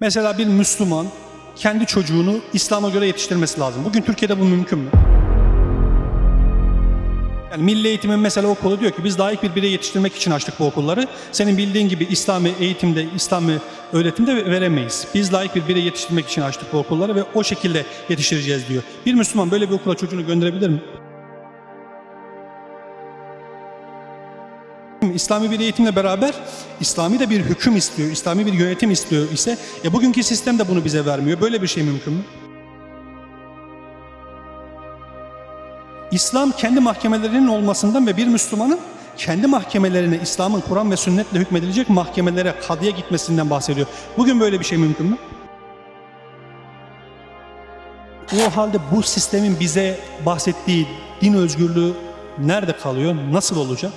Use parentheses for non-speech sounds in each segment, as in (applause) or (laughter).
Mesela bir Müslüman kendi çocuğunu İslam'a göre yetiştirmesi lazım. Bugün Türkiye'de bu mümkün mü? Yani milli eğitimin mesela okulu diyor ki biz layık bir birey yetiştirmek için açtık bu okulları. Senin bildiğin gibi İslami eğitimde, İslami öğretimde veremeyiz. Biz layık bir birey yetiştirmek için açtık bu okulları ve o şekilde yetiştireceğiz diyor. Bir Müslüman böyle bir okula çocuğunu gönderebilir mi? İslami bir eğitimle beraber İslami de bir hüküm istiyor, İslami bir yönetim istiyor ise e bugünkü sistem de bunu bize vermiyor. Böyle bir şey mümkün mü? İslam kendi mahkemelerinin olmasından ve bir Müslümanın kendi mahkemelerine İslam'ın Kur'an ve sünnetle hükmedilecek mahkemelere, kadıya gitmesinden bahsediyor. Bugün böyle bir şey mümkün mü? O halde bu sistemin bize bahsettiği din özgürlüğü nerede kalıyor? Nasıl olacak?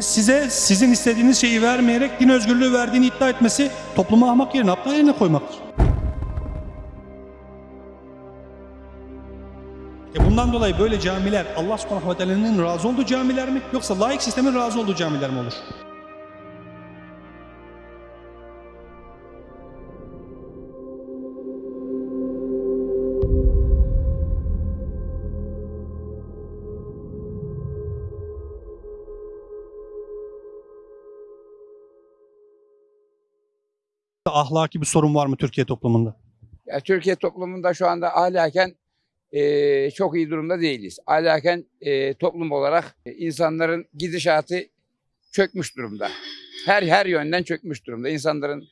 Size sizin istediğiniz şeyi vermeyerek din özgürlüğü verdiğini iddia etmesi toplumu ahmak yerine aptal yerine koymaktır. E bundan dolayı böyle camiler Allah subhanahu ve teala'nın razı olduğu camiler mi yoksa laik sistemin razı olduğu camiler mi olur? Ahlaki bir sorun var mı Türkiye toplumunda? Ya Türkiye toplumunda şu anda ahlaken e, çok iyi durumda değiliz. Ahlaken e, toplum olarak e, insanların gidişatı çökmüş durumda. Her her yönden çökmüş durumda. İnsanların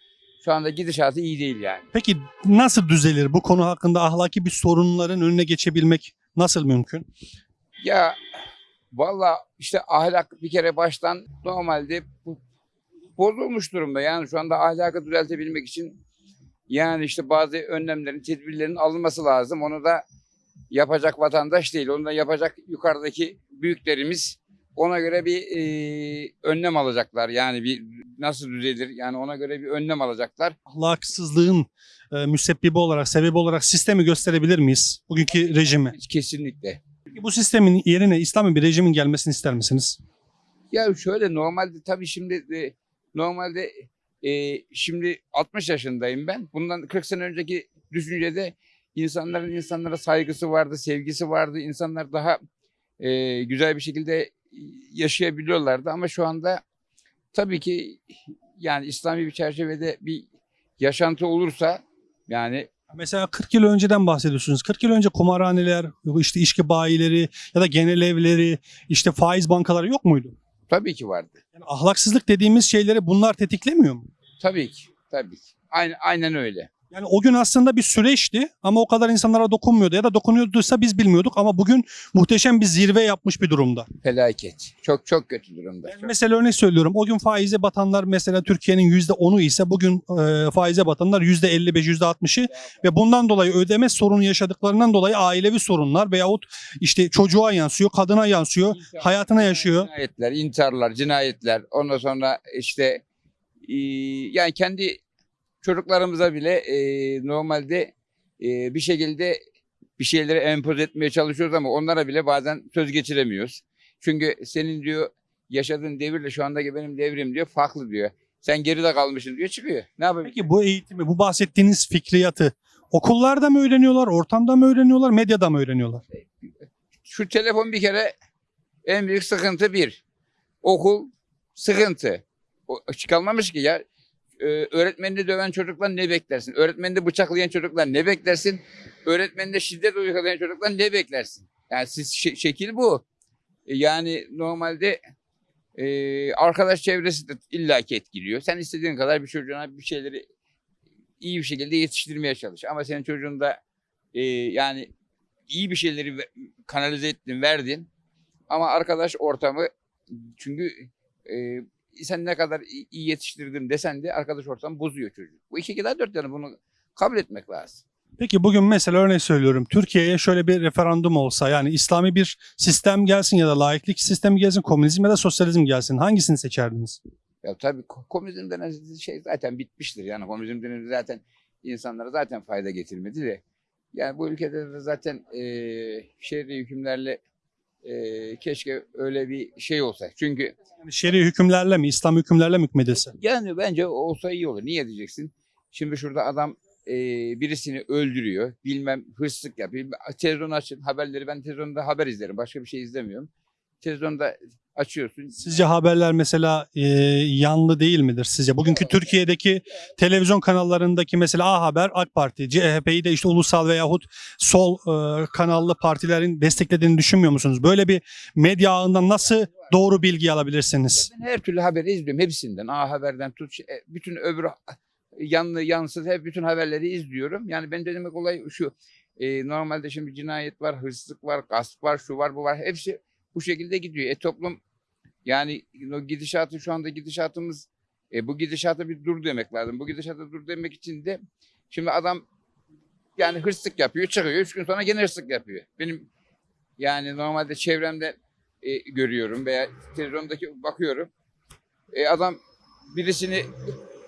şu anda gidişatı iyi değil yani. Peki nasıl düzelir bu konu hakkında ahlaki bir sorunların önüne geçebilmek nasıl mümkün? Ya valla işte ahlak bir kere baştan normalde bu, bozulmuş durumda. Yani şu anda ahlakı düzeltebilmek için yani işte bazı önlemlerin, tedbirlerin alınması lazım. Onu da yapacak vatandaş değil. Onu da yapacak yukarıdaki büyüklerimiz ona göre bir e, önlem alacaklar. Yani bir nasıl düzelir? Yani ona göre bir önlem alacaklar. Ahlaksızlığın e, müsebbibi olarak, sebebi olarak sistemi gösterebilir miyiz? Bugünkü rejimi. Kesinlikle. Peki bu sistemin yerine İslami bir rejimin gelmesini ister misiniz? Ya şöyle normalde tabii şimdi e, normalde e, şimdi 60 yaşındayım ben. Bundan 40 sene önceki düşüncede insanların insanlara saygısı vardı, sevgisi vardı. İnsanlar daha e, güzel bir şekilde yaşayabiliyorlardı ama şu anda tabii ki yani İslami bir çerçevede bir yaşantı olursa yani Mesela 40 yıl önceden bahsediyorsunuz. 40 yıl önce kumarhaneler, işte içki bayileri ya da genel evleri, işte faiz bankaları yok muydu? Tabii ki vardı. Yani ahlaksızlık dediğimiz şeyleri bunlar tetiklemiyor mu? Tabii ki. Tabii ki. Aynen, aynen öyle. Yani o gün aslında bir süreçti ama o kadar insanlara dokunmuyordu ya da dokunuyorduysa biz bilmiyorduk ama bugün muhteşem bir zirve yapmış bir durumda. Felaket. Çok çok kötü durumda. Yani mesela örnek söylüyorum o gün faize batanlar mesela Türkiye'nin %10'u ise bugün e, faize batanlar %55, %60'ı ve bundan dolayı ödeme sorunu yaşadıklarından dolayı ailevi sorunlar veyahut işte çocuğa yansıyor, kadına yansıyor, hayatına yaşıyor. Cinayetler, intiharlar, cinayetler. Ondan sonra işte e, yani kendi çocuklarımıza bile e, normalde e, bir şekilde bir şeyleri empoze etmeye çalışıyoruz ama onlara bile bazen söz geçiremiyoruz. Çünkü senin diyor yaşadığın devirle şu andaki benim devrim diyor farklı diyor. Sen geride kalmışsın diyor çıkıyor. Ne yapayım? Peki bu eğitimi, bu bahsettiğiniz fikriyatı okullarda mı öğreniyorlar, ortamda mı öğreniyorlar, medyada mı öğreniyorlar? Şu telefon bir kere en büyük sıkıntı bir. Okul sıkıntı. O, çıkalmamış ki ya. Ee, öğretmenini döven çocuklar ne beklersin? Öğretmenini bıçaklayan çocuklar ne beklersin? Öğretmenine şiddet uygulayan çocuklar ne beklersin? Yani siz şe- şekil bu. E, Yani normalde e, arkadaş çevresi de illaki etkiliyor. Sen istediğin kadar bir çocuğuna bir şeyleri iyi bir şekilde yetiştirmeye çalış. Ama senin çocuğun da e, yani iyi bir şeyleri kanalize ettin, verdin. Ama arkadaş ortamı çünkü e, sen ne kadar iyi- yetiştirdim desen de arkadaş ortamı bozuyor çocuk. Bu iki kadar dört yani bunu kabul etmek lazım. Peki bugün mesela örnek söylüyorum. Türkiye'ye şöyle bir referandum olsa yani İslami bir sistem gelsin ya da laiklik sistemi gelsin, komünizm ya da sosyalizm gelsin. Hangisini seçerdiniz? Ya tabii ko- komünizm denen şey zaten bitmiştir. Yani komünizm denen zaten insanlara zaten fayda getirmedi de. Yani bu ülkede de zaten e, şehri hükümlerle e, keşke öyle bir şey olsa. Çünkü Yani şer'i hükümlerle mi, İslam hükümlerle mi hükmedilse? yani bence olsa iyi olur. Niye diyeceksin? Şimdi şurada adam e, birisini öldürüyor. Bilmem hırsızlık yapıyor. Televizyon açın haberleri. Ben televizyonda haber izlerim. Başka bir şey izlemiyorum. Televizyonda açıyorsun. Sizce haberler mesela e, yanlı değil midir sizce? Bugünkü Türkiye'deki televizyon kanallarındaki mesela A Haber, AK Parti, CHP'yi de işte ulusal veyahut sol e, kanallı partilerin desteklediğini düşünmüyor musunuz? Böyle bir medya ağından nasıl doğru bilgi alabilirsiniz? Ben her türlü haberi izliyorum. Hepsinden. A Haber'den tut. e, Bütün öbür yanlı yansız hep bütün haberleri izliyorum. Yani ben de demek olay şu. e, normalde şimdi cinayet var, hırsızlık var, gasp var, şu var, bu var. Hepsi bu şekilde gidiyor. E toplum yani o gidişatı şu anda gidişatımız e, bu gidişata bir dur demek lazım. Bu gidişata dur demek için de şimdi adam yani hırsızlık yapıyor, çıkıyor. Üç gün sonra gene hırsızlık yapıyor. Benim yani normalde çevremde e, görüyorum veya televizyondaki bakıyorum. E, adam birisini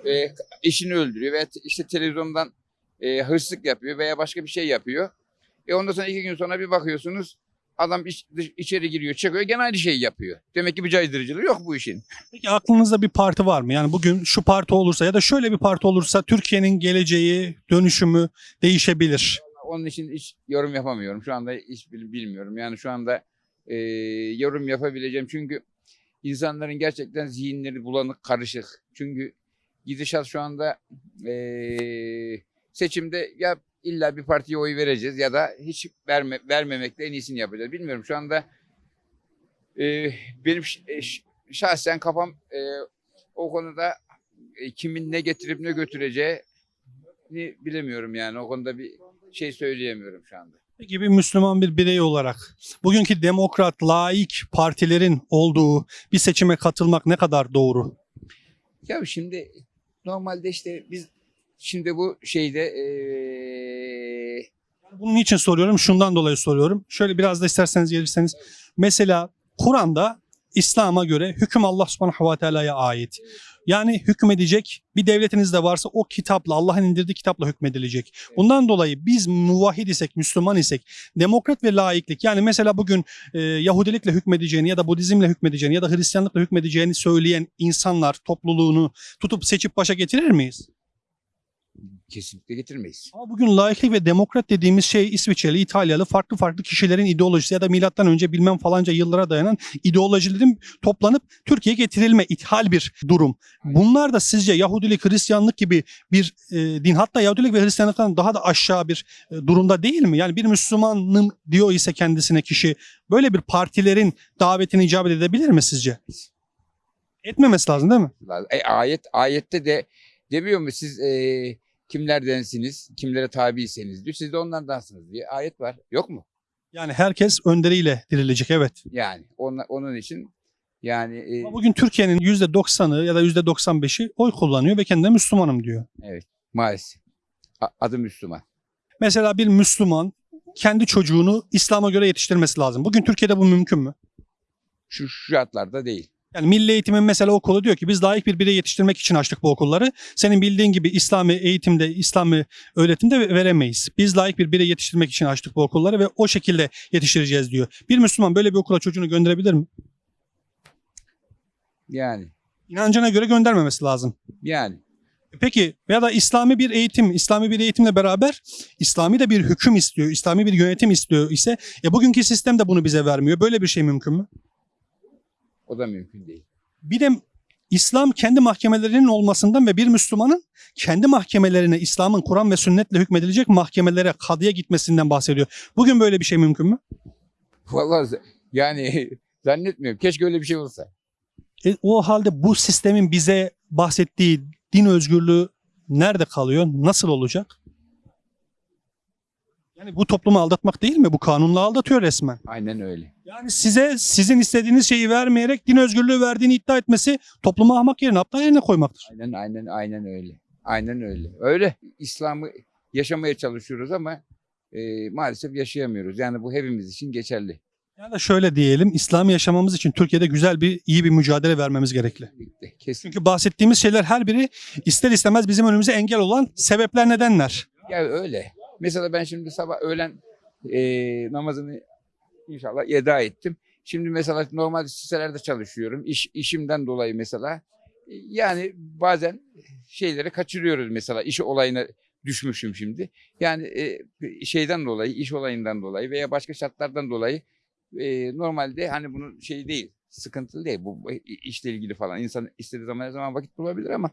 e, eşini öldürüyor veya te- işte televizyondan e, hırsızlık yapıyor veya başka bir şey yapıyor. E ondan sonra iki gün sonra bir bakıyorsunuz adam iç- dış- içeri giriyor çıkıyor gene aynı şeyi yapıyor. Demek ki bir caydırıcılığı yok bu işin. Peki aklınızda bir parti var mı? Yani bugün şu parti olursa ya da şöyle bir parti olursa Türkiye'nin geleceği, dönüşümü değişebilir. Onun için hiç yorum yapamıyorum. Şu anda hiç bil- bilmiyorum. Yani şu anda e, yorum yapabileceğim. Çünkü insanların gerçekten zihinleri bulanık, karışık. Çünkü gidişat şu anda e, seçimde ya illa bir partiye oy vereceğiz ya da hiç verme, vermemekle en iyisini yapacağız. Bilmiyorum şu anda e, benim e, şahsen kafam e, o konuda e, kimin ne getirip ne götüreceği bilemiyorum yani. O konuda bir şey söyleyemiyorum şu anda. Peki bir Müslüman bir birey olarak bugünkü demokrat, laik partilerin olduğu bir seçime katılmak ne kadar doğru? Ya şimdi normalde işte biz şimdi bu şeyde eee Bunun için soruyorum, şundan dolayı soruyorum. Şöyle biraz da isterseniz gelirseniz. Mesela Kur'an'da İslam'a göre hüküm Allah subhanahu ve teala'ya ait. Yani hükmedecek bir devletiniz de varsa o kitapla, Allah'ın indirdiği kitapla hükmedilecek. Bundan dolayı biz muvahhid isek, Müslüman isek, demokrat ve laiklik yani mesela bugün e, Yahudilikle hükmedeceğini ya da Budizmle hükmedeceğini ya da Hristiyanlıkla hükmedeceğini söyleyen insanlar topluluğunu tutup seçip başa getirir miyiz? Kesinlikle getirmeyiz. Ama bugün laiklik ve demokrat dediğimiz şey İsviçreli, İtalyalı farklı farklı kişilerin ideolojisi ya da milattan önce bilmem falanca yıllara dayanan ideolojilerin toplanıp Türkiye'ye getirilme ithal bir durum. Bunlar da sizce Yahudilik, Hristiyanlık gibi bir e, din hatta Yahudilik ve Hristiyanlıktan daha da aşağı bir e, durumda değil mi? Yani bir Müslümanım diyor ise kendisine kişi böyle bir partilerin davetini icabet edebilir mi sizce? Etmemesi lazım değil mi? E, ayet ayette de demiyor mu siz eee kimlerdensiniz, kimlere tabiyseniz diyor. Siz de onlardansınız diye ayet var. Yok mu? Yani herkes önderiyle dirilecek evet. Yani onun, onun için yani e, Ama bugün Türkiye'nin %90'ı ya da %95'i oy kullanıyor ve kendine Müslümanım diyor. maalesef A- adı Müslüman. Mesela bir Müslüman kendi çocuğunu İslam'a göre yetiştirmesi lazım. Bugün Türkiye'de bu mümkün mü? Şu şartlarda değil. Yani Milli Eğitim'in mesela okulu diyor ki biz layık bir birey yetiştirmek için açtık bu okulları. Senin bildiğin gibi İslami eğitimde, İslami öğretimde ve- veremeyiz. Biz layık bir birey yetiştirmek için açtık bu okulları ve o şekilde yetiştireceğiz diyor. Bir Müslüman böyle bir okula çocuğunu gönderebilir mi? Yani İnancına göre göndermemesi lazım. yani Peki ya da İslami bir eğitim, İslami bir eğitimle beraber İslami de bir hüküm istiyor, İslami bir yönetim istiyor ise ya bugünkü sistem de bunu bize vermiyor. Böyle bir şey mümkün mü? O da mümkün değil. Bir de İslam kendi mahkemelerinin olmasından ve bir Müslümanın kendi mahkemelerine İslam'ın Kur'an ve sünnetle hükmedilecek mahkemelere, kadıya gitmesinden bahsediyor. Bugün böyle bir şey mümkün mü? Vallahi yani (laughs) zannetmiyorum. Keşke öyle bir şey olsa. E, o halde bu sistemin bize bahsettiği din özgürlüğü nerede kalıyor? Nasıl olacak? Yani bu toplumu aldatmak değil mi? Bu kanunla aldatıyor resmen. Aynen öyle. Yani size sizin istediğiniz şeyi vermeyerek din özgürlüğü verdiğini iddia etmesi toplumu ahmak yerine aptal yerine koymaktır. Aynen aynen aynen öyle. Aynen öyle. Öyle İslam'ı yaşamaya çalışıyoruz ama e, maalesef yaşayamıyoruz. Yani bu hepimiz için geçerli. Ya da şöyle diyelim, İslam yaşamamız için Türkiye'de güzel bir, iyi bir mücadele vermemiz gerekli. Kesin. Çünkü bahsettiğimiz şeyler her biri ister istemez bizim önümüze engel olan sebepler, nedenler. Ya öyle. Mesela ben şimdi sabah öğlen e, namazını inşallah eda ettim. Şimdi mesela normal sitelerde çalışıyorum. İş, işimden dolayı mesela. E, Yani bazen şeyleri kaçırıyoruz mesela. iş olayına düşmüşüm şimdi. Yani e, şeyden dolayı, iş olayından dolayı veya başka şartlardan dolayı e, normalde hani bunun şey değil, sıkıntılı değil. Bu işle ilgili falan. İnsan istediği zaman her zaman vakit bulabilir ama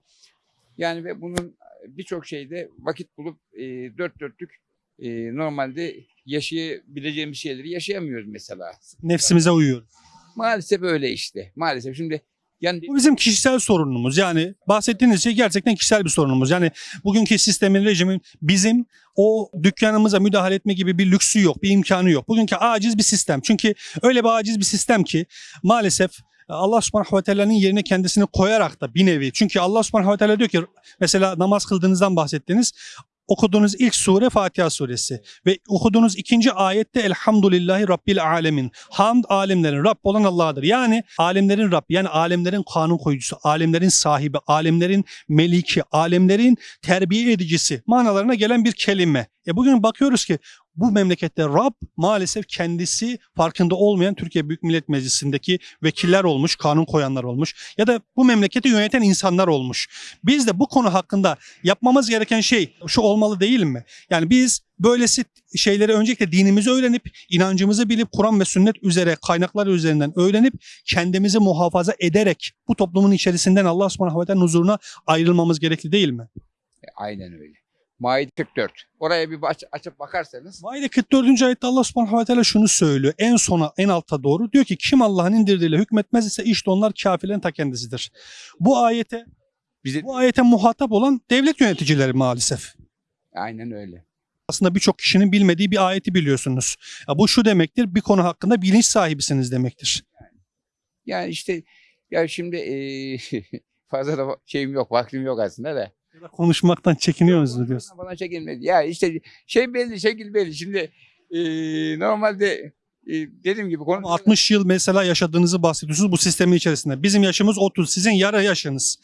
yani ve bunun birçok şeyde vakit bulup e, dört dörtlük e, normalde yaşayabileceğimiz şeyleri yaşayamıyoruz mesela. Nefsimize uyuyoruz. Maalesef öyle işte. Maalesef şimdi yani Bu bizim kişisel sorunumuz. Yani bahsettiğiniz şey gerçekten kişisel bir sorunumuz. Yani bugünkü sistemin, rejimin bizim o dükkanımıza müdahale etme gibi bir lüksü yok, bir imkanı yok. Bugünkü aciz bir sistem. Çünkü öyle bir aciz bir sistem ki maalesef Allah subhanahu ve teala'nın yerine kendisini koyarak da bir nevi. Çünkü Allah subhanahu ve teala diyor ki mesela namaz kıldığınızdan bahsettiniz. Okuduğunuz ilk sure Fatiha suresi ve okuduğunuz ikinci ayette Elhamdülillahi Rabbil Alemin. Hamd alemlerin Rabb olan Allah'dır. Yani alemlerin Rabbi yani alemlerin kanun koyucusu, alemlerin sahibi, alemlerin meliki, alemlerin terbiye edicisi manalarına gelen bir kelime. E bugün bakıyoruz ki bu memlekette Rab maalesef kendisi farkında olmayan Türkiye Büyük Millet Meclisi'ndeki vekiller olmuş, kanun koyanlar olmuş ya da bu memleketi yöneten insanlar olmuş. Biz de bu konu hakkında yapmamız gereken şey şu olmalı değil mi? Yani biz böylesi şeyleri öncelikle dinimizi öğrenip, inancımızı bilip, Kur'an ve sünnet üzere kaynaklar üzerinden öğrenip, kendimizi muhafaza ederek bu toplumun içerisinden Allah subhanahu ve huzuruna ayrılmamız gerekli değil mi? E, aynen öyle. Maide 44. Oraya bir aç, açıp bakarsanız Maide 44. ayette Allah subhanahu ve teala şunu söylüyor. En sona, en alta doğru. Diyor ki kim Allah'ın indirdiğiyle hükmetmez ise işte onlar kafirlerin ta kendisidir. Bu ayete bize bu ayete muhatap olan devlet yöneticileri maalesef. aynen öyle. Aslında birçok kişinin bilmediği bir ayeti biliyorsunuz. Ya bu şu demektir, bir konu hakkında bilinç sahibisiniz demektir. Yani işte ya şimdi e, (laughs) fazla da şeyim yok, vaktim yok aslında da. Konuşmaktan çekiniyorsunuz diyorsun. Bana çekilmedi. Ya işte şey belli, şekil belli. Şimdi e, normalde e, dediğim gibi konu 60 yıl mesela yaşadığınızı bahsediyorsunuz bu sistemin içerisinde. Bizim yaşımız 30, sizin yarı yaşınız.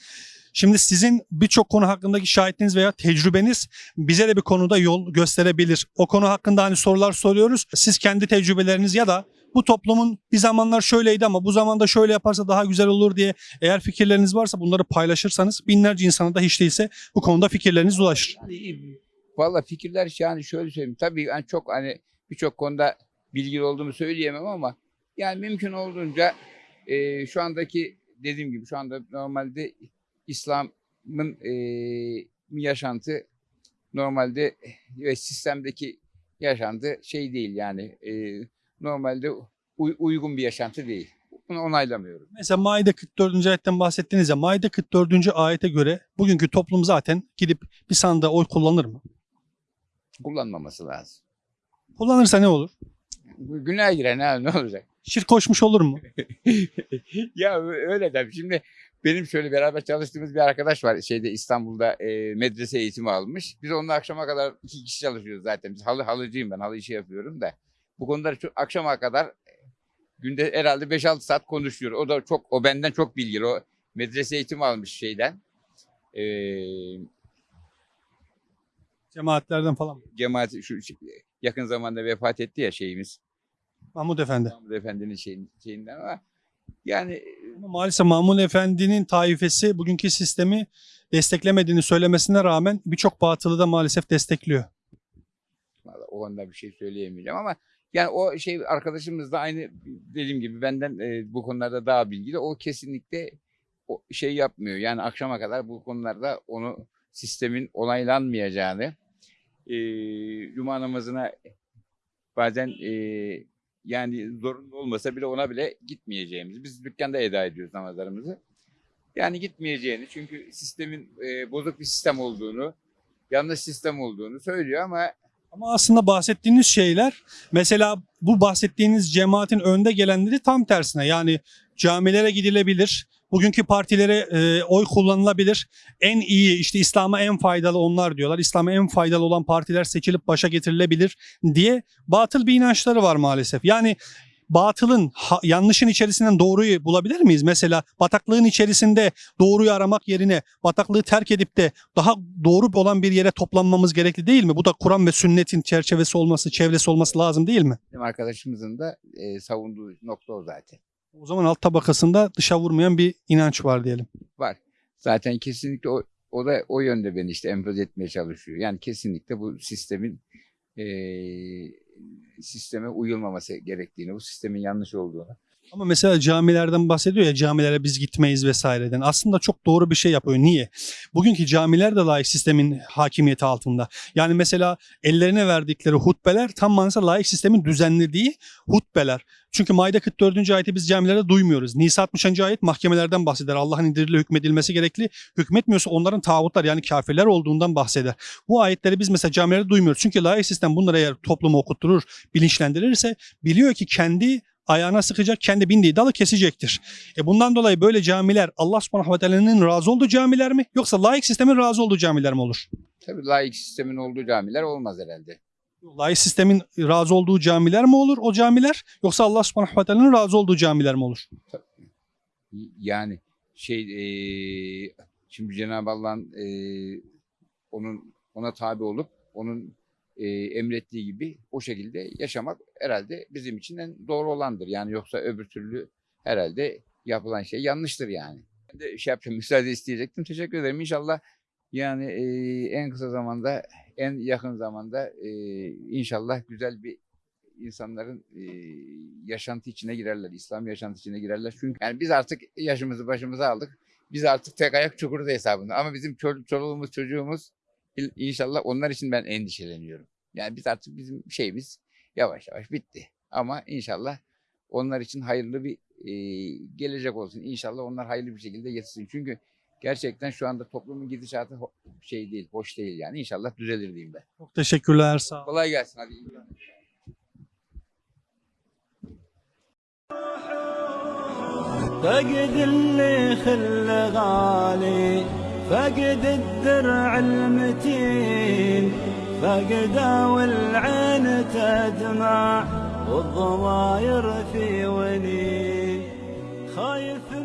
Şimdi sizin birçok konu hakkındaki şahitliğiniz veya tecrübeniz bize de bir konuda yol gösterebilir. O konu hakkında hani sorular soruyoruz. Siz kendi tecrübeleriniz ya da bu toplumun bir zamanlar şöyleydi ama bu zamanda şöyle yaparsa daha güzel olur diye eğer fikirleriniz varsa bunları paylaşırsanız binlerce insana da hiç değilse bu konuda fikirleriniz ulaşır. Yani, Valla fikirler yani şöyle söyleyeyim. Tabii ben çok hani birçok konuda bilgili olduğumu söyleyemem ama yani mümkün olduğunca e, şu andaki dediğim gibi şu anda normalde İslam'ın e, yaşantı normalde ve sistemdeki yaşantı şey değil yani e, normalde uy- uygun bir yaşantı değil. Bunu onaylamıyorum. Mesela Maide 44. ayetten bahsettiniz ya Maide 44. ayete göre bugünkü toplum zaten gidip bir sandığa oy kullanır mı? Kullanmaması lazım. Kullanırsa ne olur? Günah girer ne, ne olacak? Şirk koşmuş olur mu? (laughs) ya öyle tabii. Şimdi benim şöyle beraber çalıştığımız bir arkadaş var şeyde İstanbul'da e, medrese eğitimi almış. Biz onunla akşama kadar iki kişi çalışıyoruz zaten. Biz halı halıcıyım ben halı işi yapıyorum da. Bu konuları çok akşama kadar e, günde herhalde 5-6 saat konuşuyor. O da çok o benden çok bilgili. O medrese eğitimi almış şeyden. E, Cemaatlerden falan. cemaat şu yakın zamanda vefat etti ya şeyimiz. Mahmud Efendi. Mahmud Efendi'nin şeyin, şeyinden ama yani Ama maalesef Mahmud Efendi'nin taifesi bugünkü sistemi desteklemediğini söylemesine rağmen birçok batılı da maalesef destekliyor. Vallahi o konuda bir şey söyleyemeyeceğim ama yani o şey arkadaşımız da aynı dediğim gibi benden e, bu konularda daha bilgili. O kesinlikle o şey yapmıyor. Yani akşama kadar bu konularda onu sistemin onaylanmayacağını e, cuma namazına bazen e, yani zorunlu olmasa bile ona bile gitmeyeceğimizi. Biz dükkanda eda ediyoruz namazlarımızı. Yani gitmeyeceğini çünkü sistemin e, bozuk bir sistem olduğunu, yanlış sistem olduğunu söylüyor ama Ama aslında bahsettiğiniz şeyler mesela bu bahsettiğiniz cemaatin önde gelenleri tam tersine yani camilere gidilebilir. Bugünkü partilere e, oy kullanılabilir. En iyi işte İslam'a en faydalı onlar diyorlar. İslam'a en faydalı olan partiler seçilip başa getirilebilir diye batıl bir inançları var maalesef. Yani batılın, ha- yanlışın içerisinden doğruyu bulabilir miyiz? Mesela bataklığın içerisinde doğruyu aramak yerine bataklığı terk edip de daha doğru olan bir yere toplanmamız gerekli değil mi? Bu da Kur'an ve sünnetin çerçevesi olması, çevresi olması lazım değil mi? Bizim arkadaşımızın da e, savunduğu nokta o zaten. O zaman alt tabakasında dışa vurmayan bir inanç var diyelim. Var. Zaten kesinlikle o, o da o yönde beni işte empoze etmeye çalışıyor. Yani kesinlikle bu sistemin e, sisteme uyulmaması gerektiğini, bu sistemin yanlış olduğunu. Ama mesela camilerden bahsediyor ya camilere biz gitmeyiz vesaireden. Aslında çok doğru bir şey yapıyor. Niye? Bugünkü camiler de laik sistemin hakimiyeti altında. Yani mesela ellerine verdikleri hutbeler tam manasıyla laik sistemin düzenlediği hutbeler. Çünkü Maide 44. ayeti biz camilerde duymuyoruz. Nisa 60. ayet mahkemelerden bahseder. Allah'ın indiriyle hükmedilmesi gerekli. Hükmetmiyorsa onların tağutlar yani kafirler olduğundan bahseder. Bu ayetleri biz mesela camilerde duymuyoruz. Çünkü laik sistem bunları eğer toplumu okutturur, bilinçlendirirse biliyor ki kendi ayağına sıkacak, kendi bindiği dalı kesecektir. E bundan dolayı böyle camiler Allah subhanahu ve teala'nın razı olduğu camiler mi? Yoksa laik sistemin razı olduğu camiler mi olur? Tabii laik sistemin olduğu camiler olmaz herhalde. Laik sistemin razı olduğu camiler mi olur o camiler? Yoksa Allah subhanahu ve teala'nın razı olduğu camiler mi olur? Yani şey e, şimdi Cenab-ı Allah'ın e, onun ona tabi olup onun e, emrettiği gibi o şekilde yaşamak herhalde bizim için en doğru olandır. Yani yoksa öbür türlü herhalde yapılan şey yanlıştır yani. Ben de şey yapacağım, (laughs) müsaade isteyecektim. Teşekkür ederim. İnşallah yani e, en kısa zamanda, en yakın zamanda e, inşallah güzel bir insanların e, yaşantı içine girerler, İslam yaşantı içine girerler. Çünkü yani biz artık yaşımızı başımıza aldık. Biz artık tek ayak çukurda hesabında. Ama bizim çol- çoluğumuz, çocuğumuz inşallah onlar için ben endişeleniyorum. Yani biz artık bizim şeyimiz yavaş yavaş bitti. Ama inşallah onlar için hayırlı bir e, gelecek olsun. İnşallah onlar hayırlı bir şekilde yetişsin. Çünkü gerçekten şu anda toplumun gidişatı ho- şey değil, hoş değil yani. İnşallah düzelir diyeyim ben. Çok teşekkürler sağ olun. Kolay gelsin hadi. فقد اللي خل غالي فقد الدرع المتين فقد والعين تدمع والضماير في ونين. خايف